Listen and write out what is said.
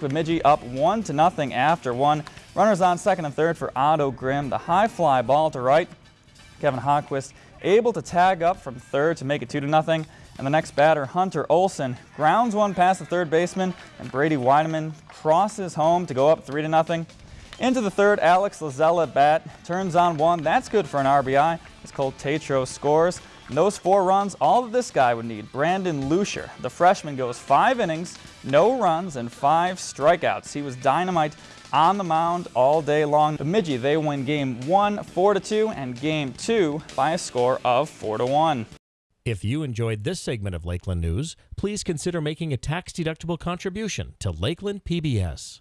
Bemidji up one to nothing after one. Runners on second and third for Otto Grimm. The high fly ball to right. Kevin Hawquist able to tag up from third to make it two to nothing. And the next batter, Hunter Olson, grounds one past the third baseman, and Brady Weideman crosses home to go up three to nothing. Into the third, Alex Lazella bat turns on one. That's good for an RBI as Colt Tatro scores. And those four runs, all that this guy would need. Brandon Lucier, the freshman, goes five innings, no runs, and five strikeouts. He was dynamite on the mound all day long. Bemidji, they win game one, four to two, and game two by a score of four to one. If you enjoyed this segment of Lakeland News, please consider making a tax-deductible contribution to Lakeland PBS.